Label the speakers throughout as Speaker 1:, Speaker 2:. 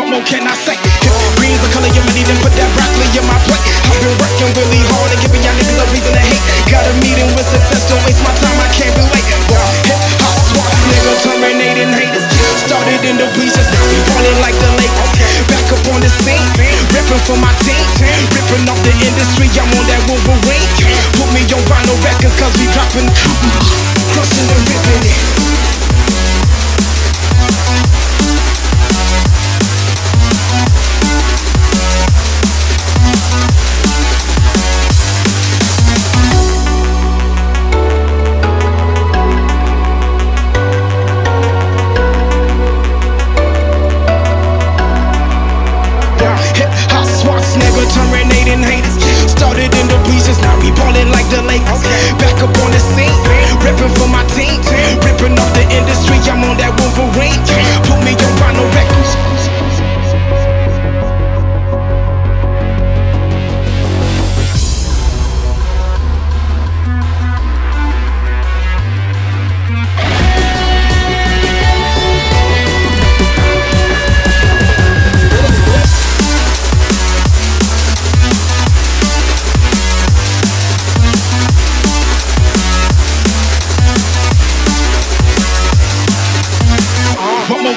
Speaker 1: What more can I say? If green's the color you need, then put that broccoli in my plate. I've been working really hard and giving y'all niggas a reason to hate. Got a meeting with success, don't waste my time, I can't relate. Raw hip hop swap, nigga, terminating haters. Started in the bleachers, ballin' like the Lakers. Back up on the scene, ripping for my team, ripping off the industry. I'm on that Wolverine. Put me on vinyl records, cause we dropping. The bleachers, now we ballin' like the Lakers. Back up on the scene, ripping for my team, ripping off the industry. I'm on that Wolverine.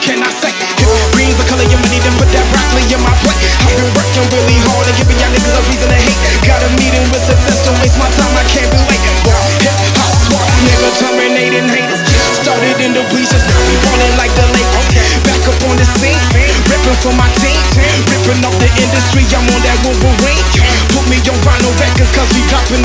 Speaker 1: can I say? Green's the color of money, then put that broccoli in my plate. I've been working really hard and giving y'all niggas a reason to hate. Got a meeting with success, don't waste my time, I can't be late. Hip hop swap, nigga terminating haters. Started in the weeds, just now we ballin' like the Lakers. Back up on the scene, ripping for my team, ripping off the industry. I'm on that Wolverine. Put me on vinyl Records, cause we dropping.